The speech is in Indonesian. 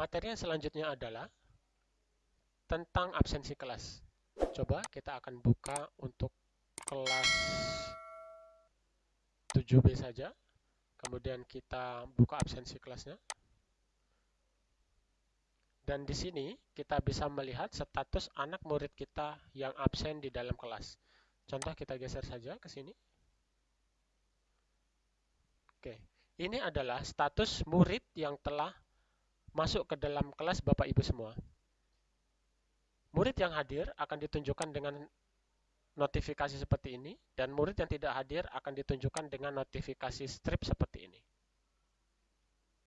Materi yang selanjutnya adalah tentang absensi kelas. Coba kita akan buka untuk kelas 7B saja. Kemudian kita buka absensi kelasnya. Dan di sini kita bisa melihat status anak murid kita yang absen di dalam kelas. Contoh kita geser saja ke sini. Oke, ini adalah status murid yang telah masuk ke dalam kelas Bapak Ibu semua. Murid yang hadir akan ditunjukkan dengan notifikasi seperti ini, dan murid yang tidak hadir akan ditunjukkan dengan notifikasi strip seperti ini.